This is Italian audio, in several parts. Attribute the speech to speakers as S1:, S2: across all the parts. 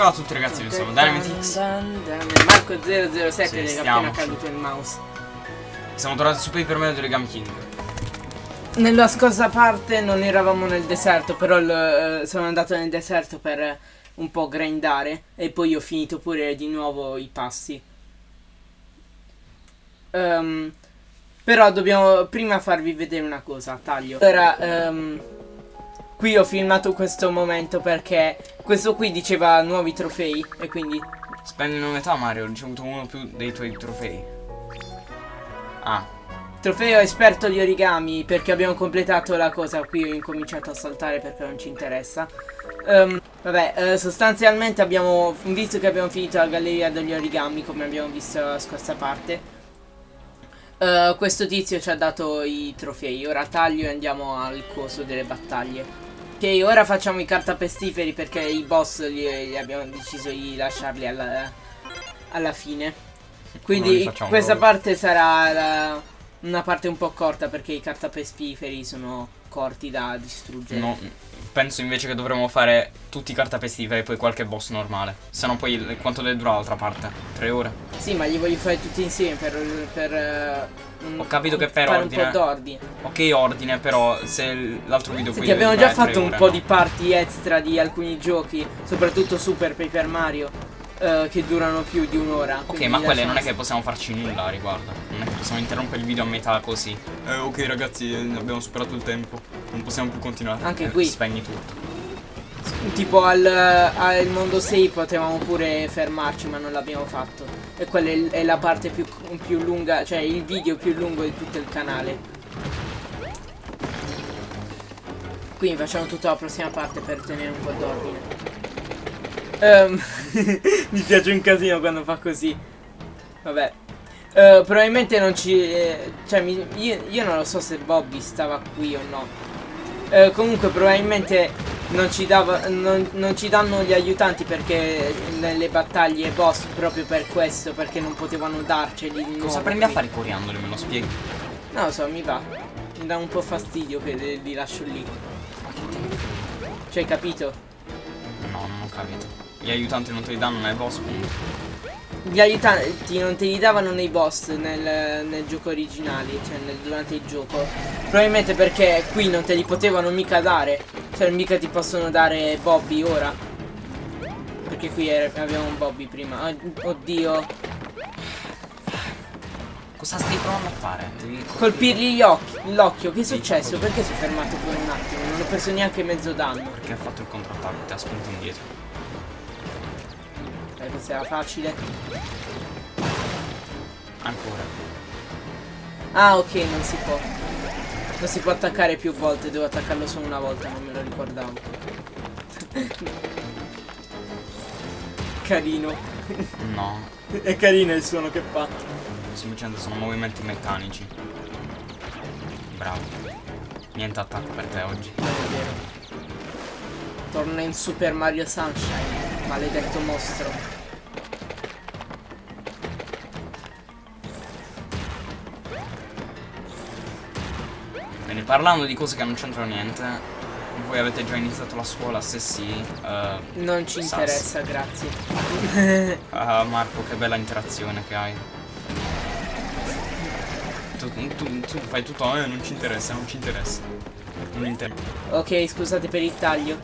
S1: Ciao a tutti ragazzi, io sono Dynamitix.
S2: Marco 007
S1: Sì,
S2: che è appena caduto il mouse.
S1: Siamo tornati su Paper Mario Origami King.
S2: Nella scorsa parte non eravamo nel deserto, però il- eh, sono andato nel deserto per eh, un po' grindare e poi ho finito pure di nuovo i passi. Ehm, però dobbiamo prima farvi vedere una cosa, taglio. Ora, ehm, qui ho filmato questo momento perché questo qui diceva nuovi trofei e quindi
S1: Spendi una metà Mario, ho ricevuto uno più dei tuoi trofei. Ah,
S2: Trofeo esperto di origami perché abbiamo completato la cosa. Qui ho incominciato a saltare perché non ci interessa. Ehm, vabbè, eh, sostanzialmente abbiamo visto che abbiamo finito la galleria degli origami come abbiamo visto la scorsa parte. eh, questo tizio ci ha dato i trofei. Ora taglio e andiamo al coso delle battaglie. Ok, ora facciamo i cartapestiferi perché i boss li, li abbiamo deciso di lasciarli alla, alla fine. Quindi questa
S1: proprio.
S2: parte sarà la- una parte un po' corta perché i cartapestiferi sono corti da distruggere.
S1: no. Penso invece che dovremmo fare tutti i cartapestiferi e poi qualche boss normale. Se no poi quanto deve durare l'altra parte? Tre ore?
S2: Sì, ma li voglio fare tutti insieme per, per un-
S1: Ho capito che per ordine-
S2: un po' d'ordine.
S1: Ok ordine, però se l'altro video
S2: Senti, abbiamo
S1: deve
S2: già fatto un
S1: ore,
S2: po'
S1: no?
S2: di parti extra di alcuni giochi, soprattutto Super Paper Mario, eh, che durano più di un'ora.
S1: Ok, ma quelle non è che possiamo farci nulla a riguardo. Non è che possiamo interrompere il video a metà così. Eh, ok ragazzi, eh, abbiamo superato il tempo. Non possiamo più continuare.
S2: Anche
S1: Eh,
S2: qui.
S1: Spegni tutto.
S2: Tipo al, al mondo 6 potevamo pure fermarci, ma non l'abbiamo fatto. E quella è, è la parte più, più lunga, cioè il video più lungo di tutto il canale. Quindi facciamo tutta la prossima parte per tenere un po' d'ordine. Ehm, mi piace un casino quando fa così. Vabbè. Eh, probabilmente non ci... eh, cioè, mi- io, io non lo so se Bobby stava qui o no. Eh, comunque probabilmente non ci, dava, non, non ci danno gli aiutanti perché nelle battaglie boss proprio per questo, perché non potevano darceli.
S1: Cosa prendi a fare coriandoli? Me lo spieghi?
S2: Non lo so, mi va. Mi dà un po' fastidio che li- lascio lì. Cioè, capito?
S1: No, non ho capito. Gli aiutanti non te li danno nei boss, punto.
S2: Gli aiutanti non te li davano nei boss nel, nel gioco originale, cioè nel- durante il gioco. Probabilmente perché qui non te li potevano mica dare. Cioè mica ti possono dare Bobby ora. Perché qui era- avevamo un Bobby prima. Oddio.
S1: Cosa stai provando a fare? Devi
S2: Colpirgli gli occhi, l'occhio. Che è successo? Perché si è fermato per un attimo? Non ho preso neanche mezzo danno.
S1: Perché ha fatto il contrattacco, ti ha spinto indietro.
S2: Eh, questa era facile.
S1: Ancora.
S2: Ah, ok, non si può. Non si può attaccare più volte, devo attaccarlo solo una volta, non me lo ricordavo. Carino.
S1: No.
S2: È carino il suono che fa.
S1: Semplicemente sono movimenti meccanici. Bravo. Niente attacco per te oggi.
S2: Torna in Super Mario Sunshine, maledetto mostro.
S1: Bene, parlando di cose che non c'entrano niente, voi avete già iniziato la scuola? Se sì, eh,
S2: Non ci
S1: Sas.
S2: interessa, grazie.
S1: ah, Marco, che bella interazione che hai. Tu, tu- tu fai tutto, eh, non ci interessa, non ci interessa. Non interessa.
S2: ok, scusate per il taglio.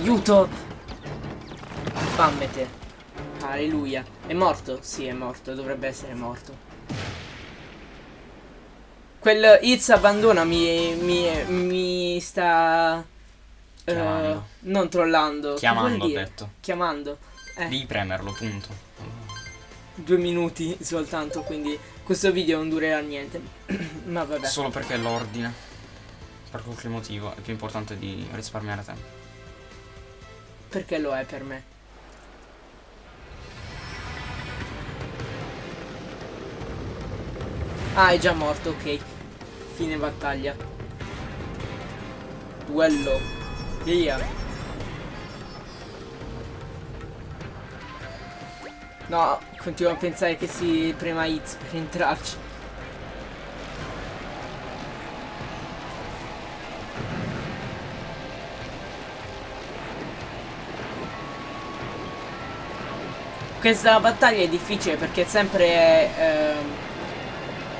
S2: Aiuto! Spammete. Alleluia. È morto? Sì, è morto. Dovrebbe essere morto. Quel Iz abbandona mi, mi, mi sta...
S1: Chiamando.
S2: non trollando.
S1: Chiamando, ho detto.
S2: Chiamando. Eh.
S1: Devi premerlo, punto.
S2: due minuti soltanto, quindi questo video non durerà niente. Ma vabbè.
S1: Solo perché l'ordine. Per qualche motivo è più importante di risparmiare tempo.
S2: Perché lo è per me? Ah, è già morto, ok. Fine battaglia. Duello. Via. No, continuo a pensare che si prema Hits per entrarci. Questa battaglia è difficile perché è sempre... ehm,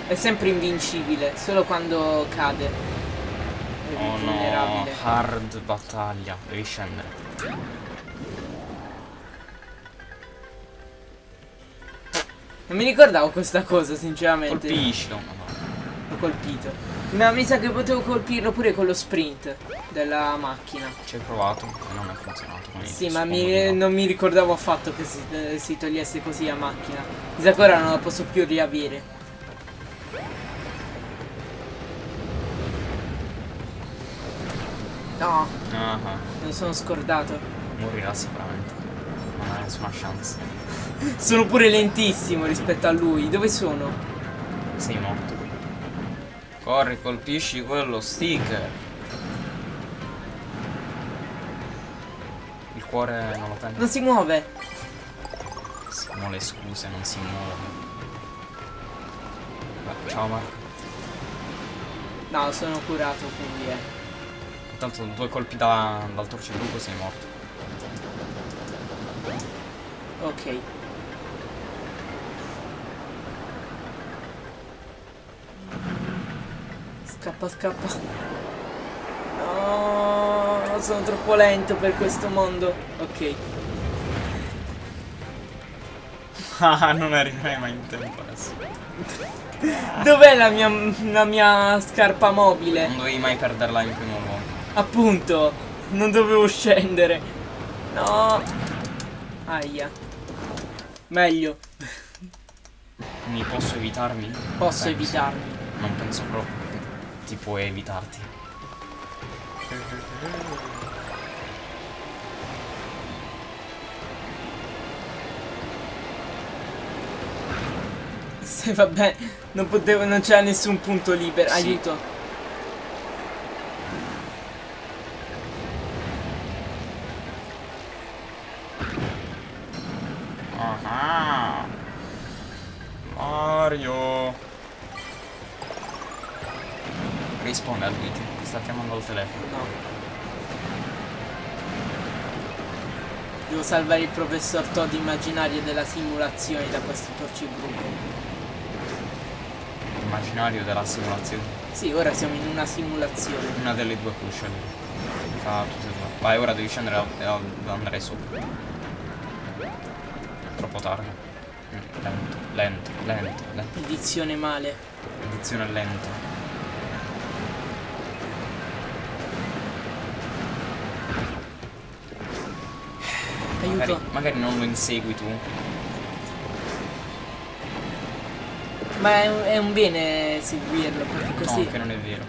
S2: è sempre invincibile, solo quando cade. È
S1: Oh no, hard battaglia. Devi scendere.
S2: Non mi ricordavo questa cosa, sinceramente.
S1: Colpiscilo.
S2: L'ho colpito. Ma mi sa che potevo colpirlo pure con lo sprint della macchina.
S1: Ci hai provato e non è funzionato.
S2: Sì, ma mi- non mi ricordavo affatto che si, eh, si togliesse così a macchina. Mi sa che ora non la posso più riavere. No,
S1: Ah, ah.
S2: non sono scordato.
S1: Morirà sicuramente. Non hai nessuna chance.
S2: Sono pure lentissimo rispetto a lui. Dove sono?
S1: Sei morto. Corri, colpisci quello sticker. Il cuore non lo prende.
S2: Non si muove.
S1: Sono le scuse, non si muove. Ciao Marco.
S2: No, sono curato, quindi eh.
S1: Intanto due colpi da, dal torcebruco sei morto.
S2: Ok. Scappa, scappa. No, sono troppo lento per questo mondo. Ok.
S1: Ah, non arriverai mai in tempo adesso.
S2: Dov'è la mia, la mia scarpa mobile?
S1: Non dovevi mai perderla in primo luogo.
S2: Appunto, non dovevo scendere. No. Aia. Meglio.
S1: Mi posso evitarmi?
S2: Posso
S1: Penso.
S2: evitarmi.
S1: Non penso proprio che ti puoi evitarti.
S2: Se vabbè, non potevo, non c'era nessun punto libero.
S1: Sì.
S2: Aiuto.
S1: Mario Risponde a Luigi, ti sta chiamando al telefono.
S2: No. Devo salvare il professor Todd immaginario della simulazione da questo torcibruco.
S1: Immaginario della simulazione.
S2: Sì, ora siamo in una simulazione.
S1: Una delle due scegliere. Tra tutte e due. Vai, ora devi scendere e andare su. Troppo tardi. Mm, Lento, lento, lento, lento.
S2: Edizione male.
S1: Edizione lenta. Magari, magari non lo insegui tu.
S2: Ma è un, è un bene seguirlo, perché così...
S1: No, che non è vero.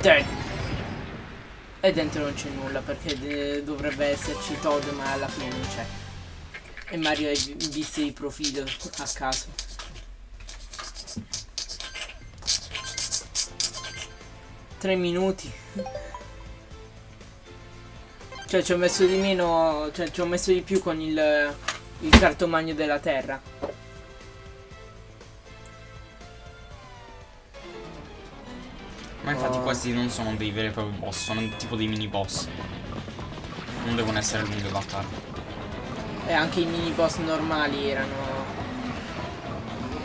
S2: Dai. E dentro non c'è nulla perché dovrebbe esserci Todd ma alla fine non c'è. E Mario è in vista di profilo a caso. Tre minuti. Cioè ci ho messo di meno. Cioè ci ho messo di più con il, il cartomagno della terra.
S1: Ma infatti
S2: Oh.
S1: questi non sono dei veri e propri boss, sono tipo dei mini boss. Non devono essere lunghe battaglie.
S2: E anche i mini boss normali erano.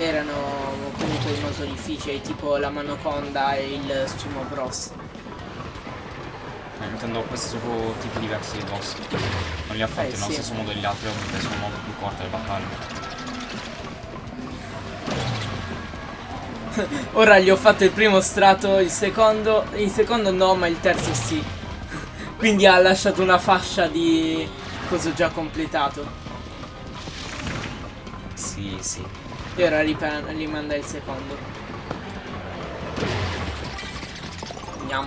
S2: Erano comunque molto difficili, tipo la Manoconda e il Sumo Bros.
S1: Eh, intendo questi sono tipi diversi di boss. Non li ha fatti
S2: Eh,
S1: nello
S2: sì.
S1: stesso modo degli altri, ovviamente sono molto più corte le battaglie.
S2: Ora gli ho fatto il primo strato, il secondo. Il secondo no, ma il terzo sì. Quindi ha lasciato una fascia di coso già completato.
S1: Sì, sì.
S2: E ora rimanda il secondo.
S1: La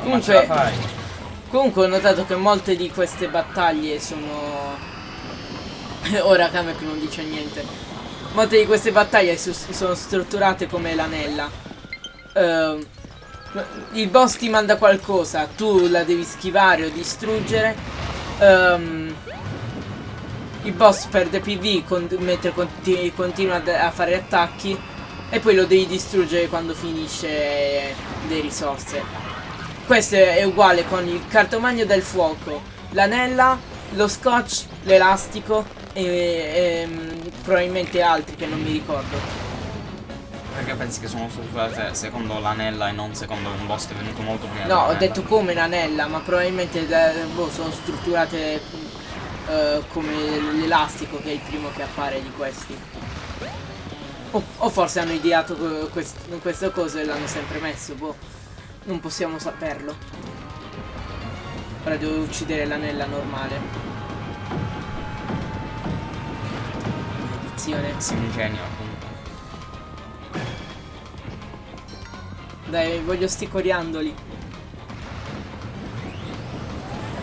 S2: Comunque, comunque ho notato che molte di queste battaglie sono... Ora Kamek non dice niente. Molte di queste battaglie sono strutturate come l'anella. Ehm, il boss ti manda qualcosa, tu la devi schivare o distruggere. Ehm, il boss perde PV con- mentre conti- continua a fare attacchi e poi lo devi distruggere quando finisce le risorse. Questo è uguale con il cartomagno del fuoco, l'anella, lo scotch, l'elastico e, ehm, probabilmente altri che non mi ricordo.
S1: Perché pensi che sono strutturate secondo l'anella e non secondo un boss che è venuto molto prima
S2: No, ho detto come l'anella, ma probabilmente da- boh, sono strutturate eh, come l'elastico che è il primo che appare di questi. O, o forse hanno ideato que- quest- queste cose e l'hanno sempre messo, boh. Non possiamo saperlo. Ora devo uccidere l'anella normale. Maledizione.
S1: Si ingegna comunque.
S2: Dai, voglio sti coriandoli.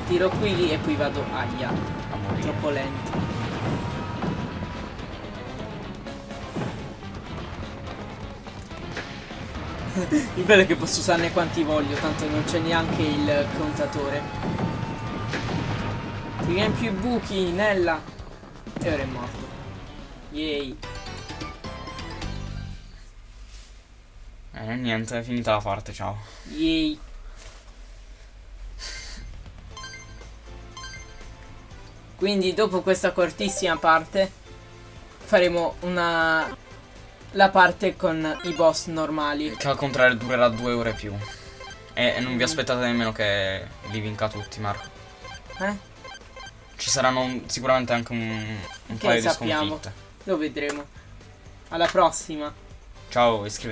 S2: Tiro qui e poi vado. Aia. Troppo lento. Il bello è che posso usarne quanti voglio, tanto non c'è neanche il contatore. Ti riempi i buchi, Nella. E ora è morto. Yay.
S1: Eh, niente, è finita la parte, ciao.
S2: Yay. Quindi dopo questa cortissima parte faremo una la parte con i boss normali.
S1: Che al contrario durerà due ore più. E, e non
S2: Mm.
S1: vi aspettate nemmeno che li vinca tutti, Marco.
S2: Eh?
S1: Ci saranno un- sicuramente anche un, un paio di
S2: sappiamo.
S1: sconfitte.
S2: Lo vedremo. Alla prossima.
S1: Ciao, iscrivetevi.